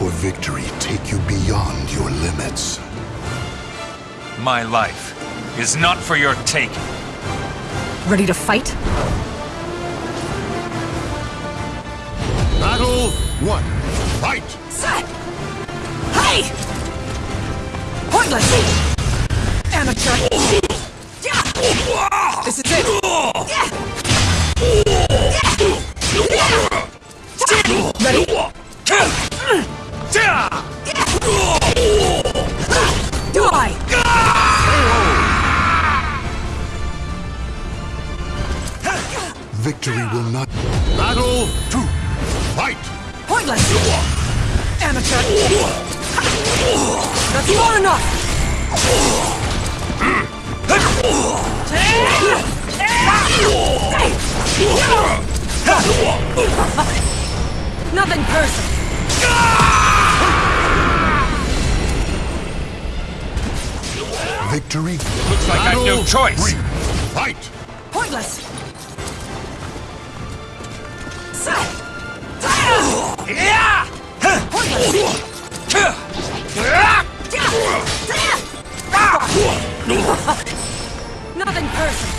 for victory take you beyond your limits. My life is not for your taking. Ready to fight? Battle one. Fight! Set! Hey! Pointless! Amateur! Yeah! This is it! Yeah! Yeah! Ready? Do I? Victory will not. Battle two. Fight! Pointless! Amateur! That's far enough! Nothing personal! Victory. Looks like I've no choice. Three. Fight! Pointless! Set! Pointless! Nothing personal!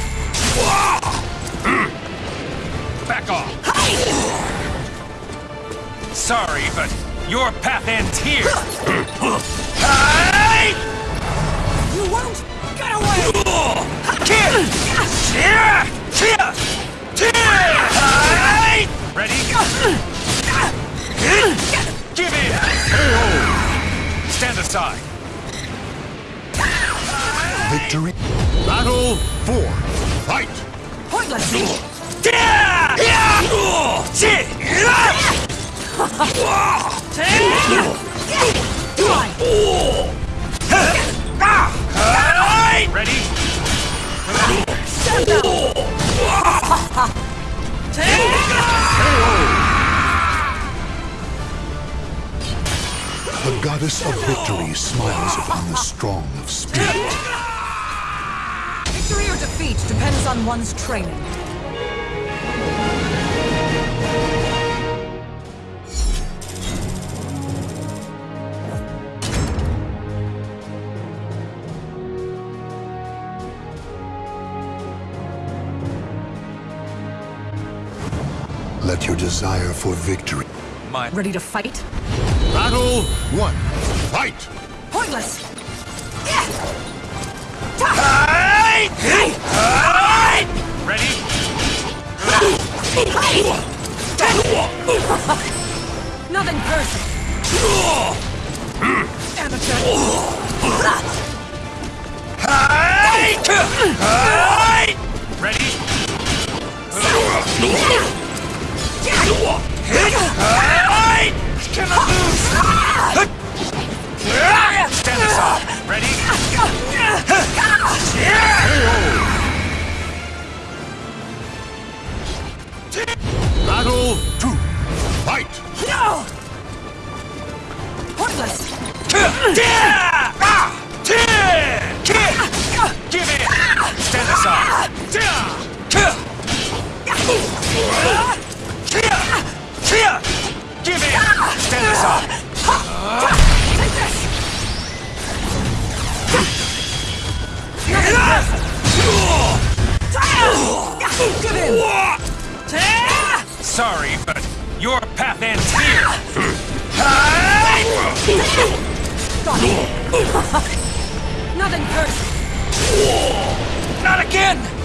Back off. Sorry, but your path ends here. Hey! Ready? Give in! Stand aside. Victory. Battle four. Fight! Pointless! Yeah! Yeah! Shit! Do I? Ready? Stand down! The goddess of victory smiles upon the strong of spirit. Victory or defeat depends on one's training. Let your desire for victory. My Ready to fight? Battle one. Fight! Pointless! Hey! Hey! Ready? Nothing personal! Amateur! Hey! Hey! Ready? Give it! Stand aside. Give in! Sorry, but your path ends here. Nothing personal! Not again!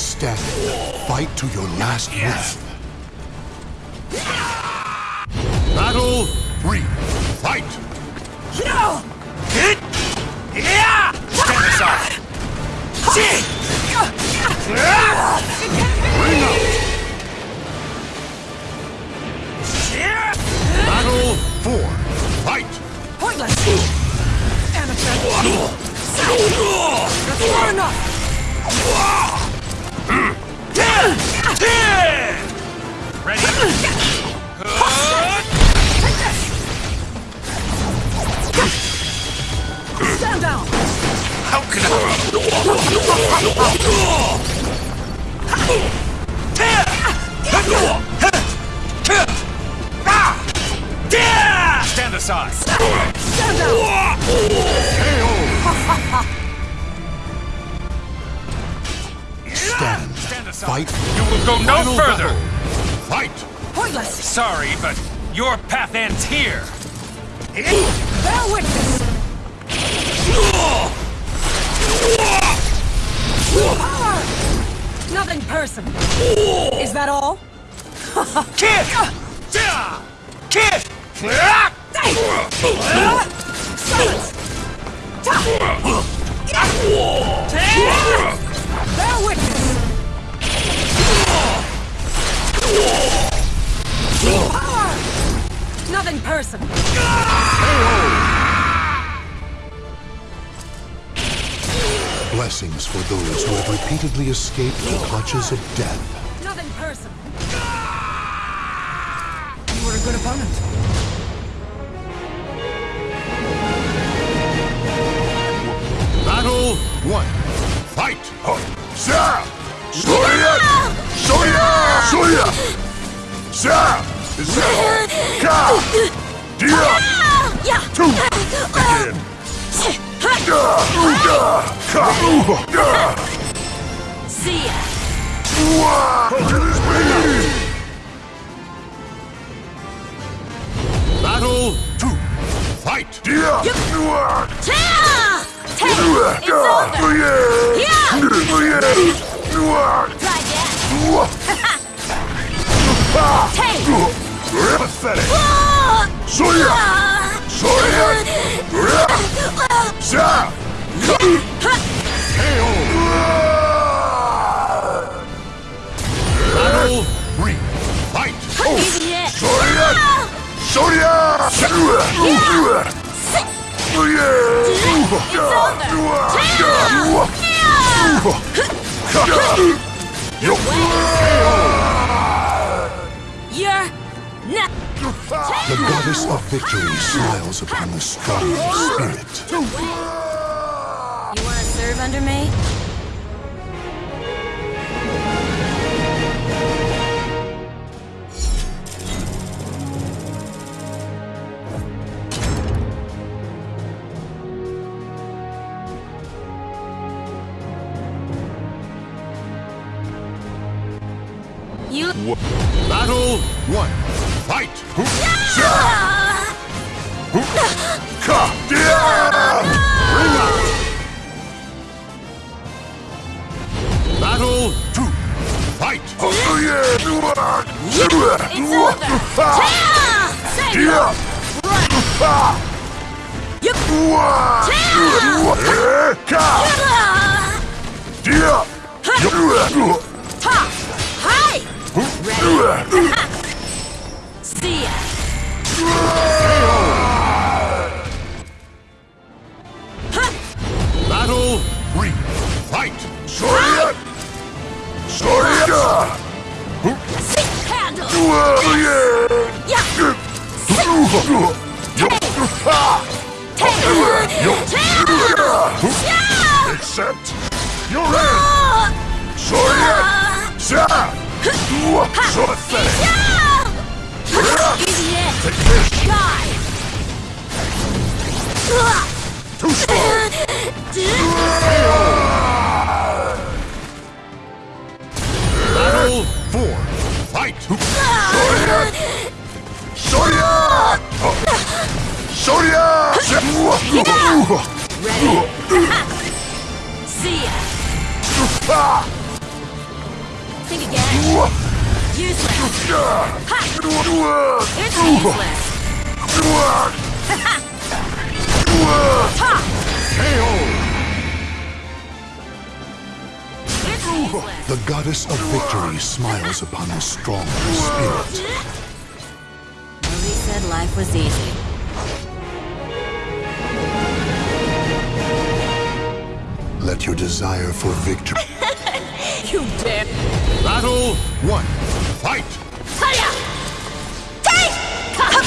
Stand. Fight to your last breath. Battle three. Fight! No! Yeah! Stand aside. Bring out! Battle four. Fight! Pointless! Amateur! That's far enough! Ready? Stand down! How can I? Sorry, but your path ends here! Bear witness! Power! Nothing personal. Is that all? Kid! Ah! Kid! Ah! Silence! Personal. Blessings for those who have repeatedly escaped the clutches of death. Nothing personal. You were a good opponent. Battle one. Fight! Sa! Soya! Soya! Soya! Sa! Sa! Ka! Dia! Two! Again! Da! Da! Ka! Da! See ya. Uwa! It is me! Battle two. Fight! Dia! Uwa! Ta! Take it. Uwa! It's Da! over. Uya! Yeah. Uya! Uwa! Try that. Uwa! Ah! Take. Pathetic! Ah! Soya! Ah! Soya! Sa! KO! Battle three. Fight! Easy hit. Soya! Ah! Soya! You're not. The goddess of victory smiles upon the strong spirit. You wanna serve under me? Ta! Hi! See ya. Battle three. Fight! Soria! Soria! Sick handle. Yeah! Yeah. Yeah. Accept your end! Take this! Die. Too slow! Battle four. Fight! Soria! Soria! Soria! Ready? See ya. Think again. Useless. It's useless. Ta. It's useless. The goddess of victory smiles upon the strong spirit. Nobody said life was easy. Let your desire for victory. You dare. Battle one. Fight! Hiya! Take! Battle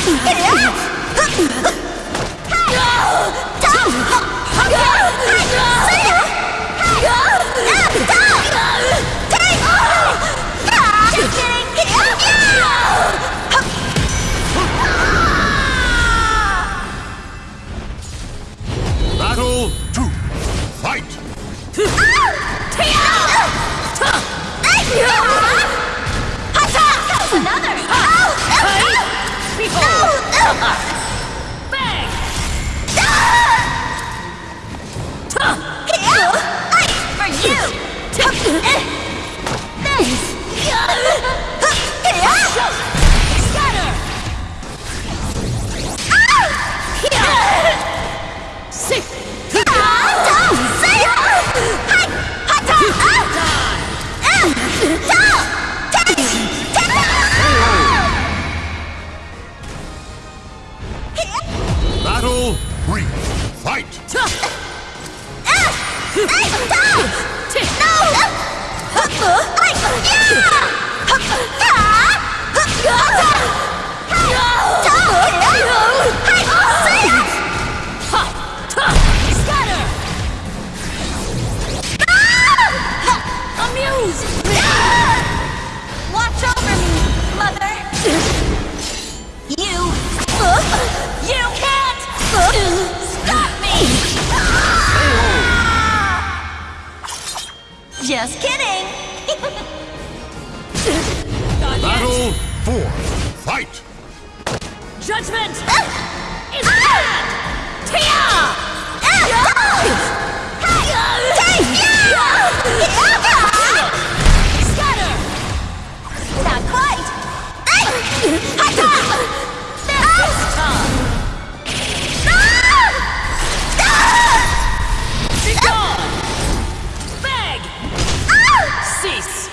Judgment is bad! Scatter! Not quite! Ah! This time! Ah! Be gone! Beg! Ah! Cease!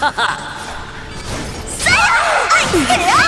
Behold! Beg!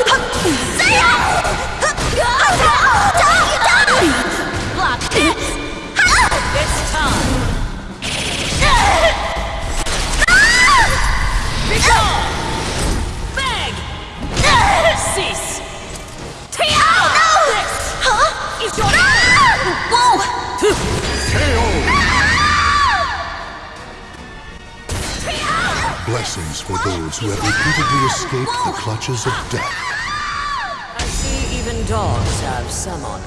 Blessings for those who have repeatedly escaped the clutches of death. I see even dogs have some honor.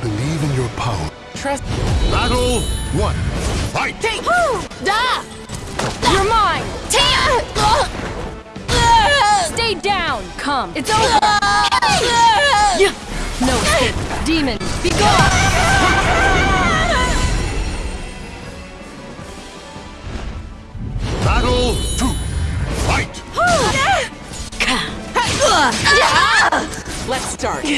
Believe in your power. Trust. Battle one. Fight! Take! Da! You're mine! Stay down! Come! It's over! No escape! Demon! Be gone! Start.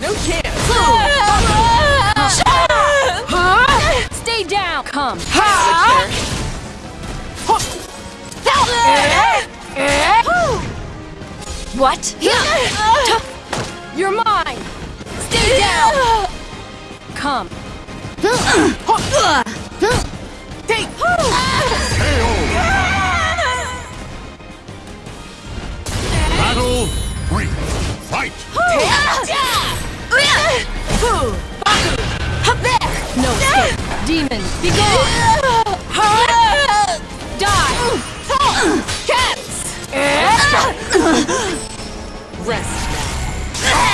No chance! Stay down! Come! What? You're mine! Stay down! Come! Take! Oh. Battle three. Fight! No escape! Demon! Be gone! Die! Cats! Rest now.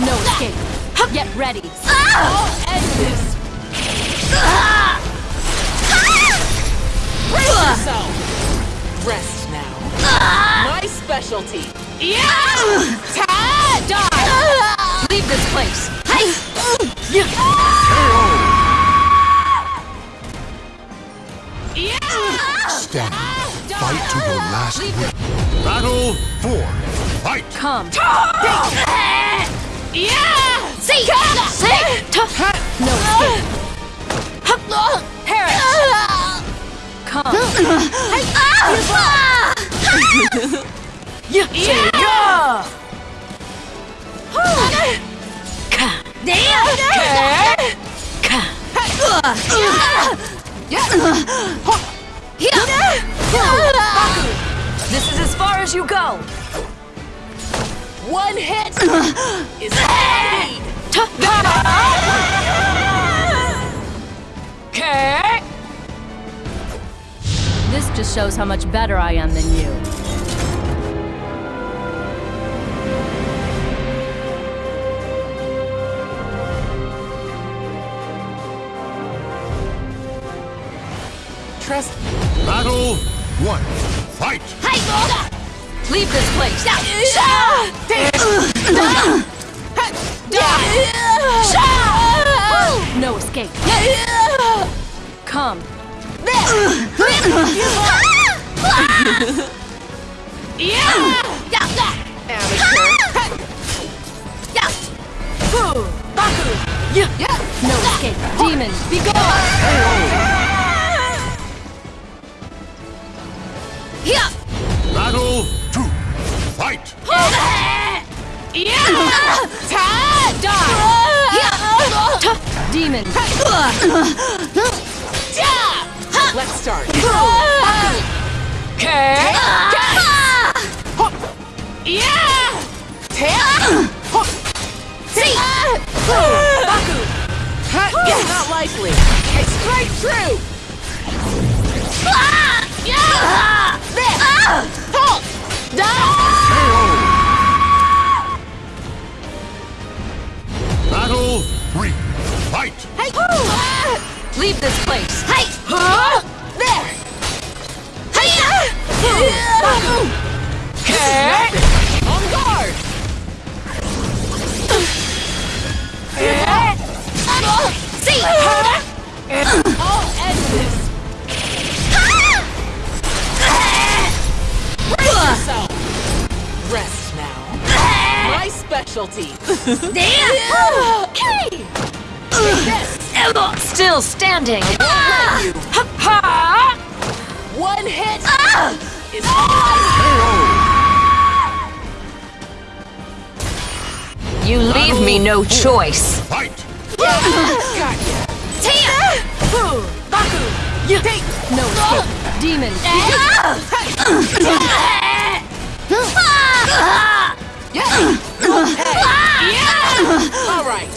No escape! Get ready! I'll end this! Brace yourself! Rest now. My specialty. Die! Leave this place. Hey! Stand. Fight to your last Leave breath. Battle four. Fight! Come. Yeah! See! No Yeah. This is as far as you go. One hit is I This just shows how much better I am than you. Trust. Battle one. Fight! Leave this place. No escape. Come. No escape. Demon, be gone. Demon. Let's start. Okay. Yeah! Baku! Not likely. It's straight through! Yeah! There! Halt! Battle three. Fight! Hey! Leave this place. Hey! Huh? There! Hey! Uh, Baku! Okay. On guard! See. I'll end this! Brace yourself! Rest now. My specialty. Okay. This! Still standing. Let ah! you. Ha! One hit ah! is all You ah! leave me no choice. Fight! Got ya. Baku! Take no escape. Demon. Yeah! All right.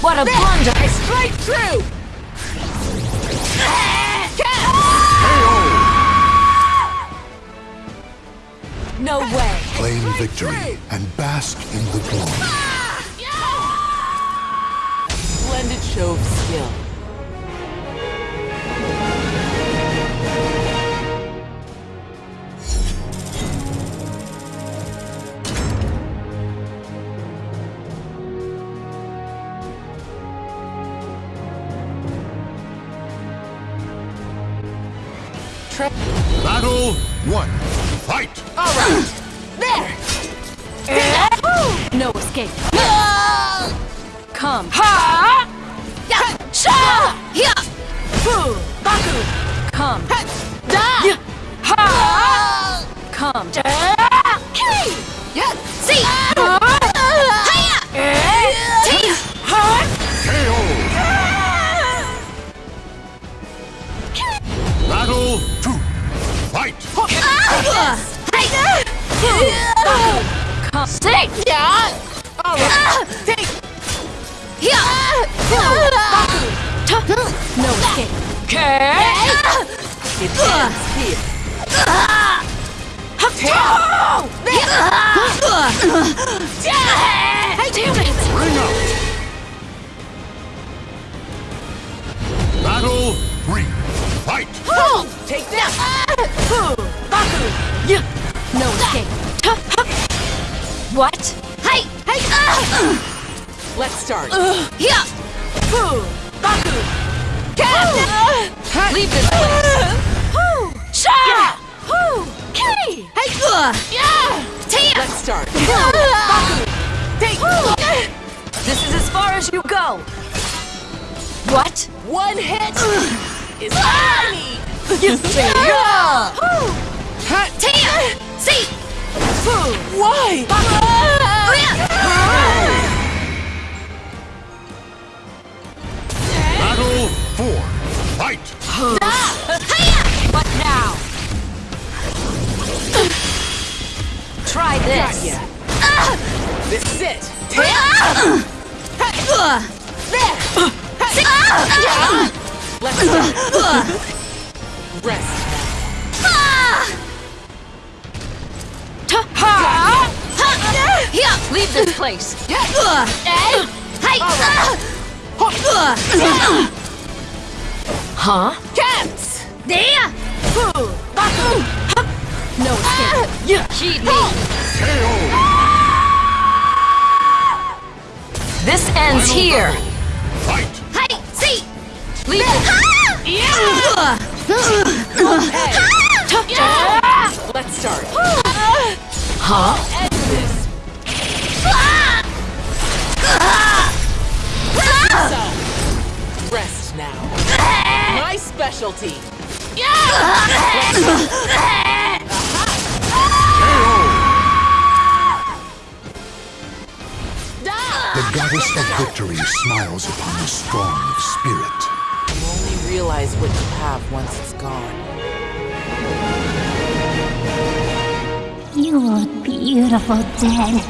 What a blunder. Straight through. No way. Claim victory and bask in the glory. Ah. Splendid show of skill. Tre- Battle one. Fight! All right. There. No escape. Come. Ha! Sha! Yeah. Fu! Baku. Come. Da. Ha! Come. Yeah. See. Come. See. All right. Take. No escape. Okay. It ends here. Damn it. Bring out! Battle three. Fight! Take that. No escape. What? Hey. Hey. Uh! Let's start. Uh, yeah. Baku. Uh, Leave this place. Sha. Okay. Hey. Yeah. Tia. Let's start. Baku! Take This is as far as you go. What? one hit is all I need. Yeah. Tia. See. Why? Battle four. Fight! What now? Try this. This is it. There. Let's start. Rest. Leave this place. Huh? Cats. No escape. Me. This ends here. Fight! Leave Let's start. Huh? End this. So, rest now. My specialty. The goddess of victory smiles upon the strong of spirit. You only realize what you have once it's gone. Beautiful dead.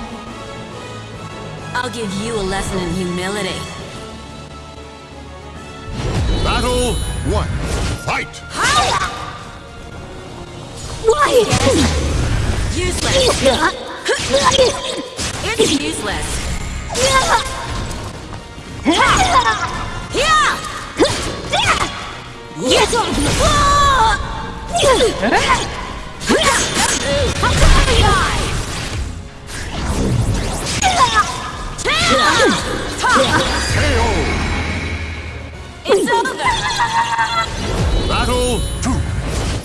I'll give you a lesson in humility. Battle one. Fight! Why? Useless! It's useless! Yes! It's over! Battle to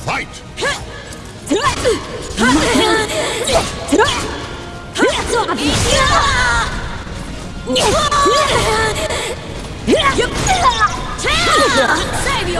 fight! Save you!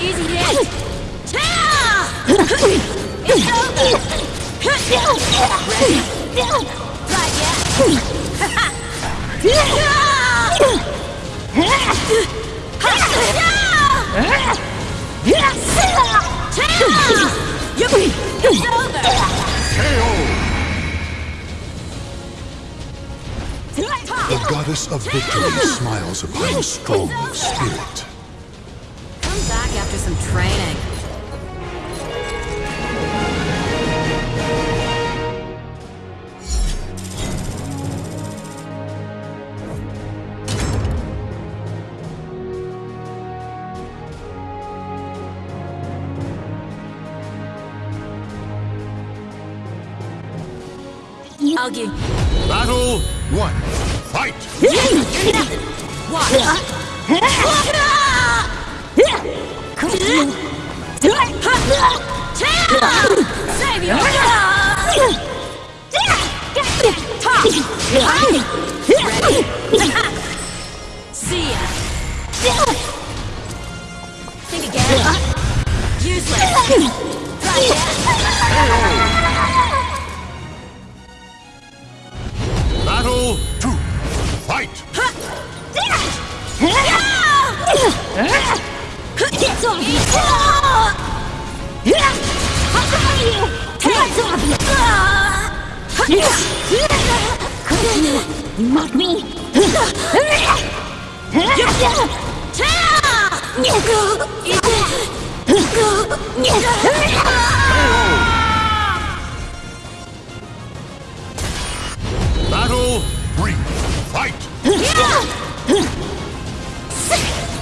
Easy hit! It's over! Right? It's over! The goddess of victory smiles upon the strong spirit. Come back training. I'll give Battle one. Fight! Save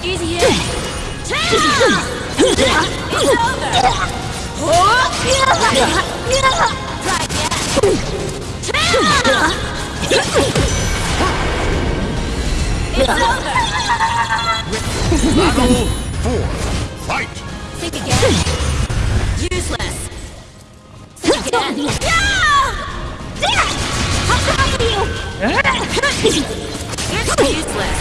Easy hit! It's over! Right, yeah? It's over! Battle four. Fight! Think again. Useless. Think again. It's useless.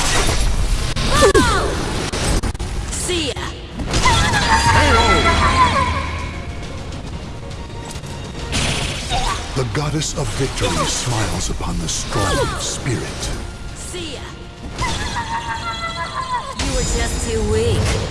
goddess of victory smiles upon the strong of spirit. See ya. You were just too weak.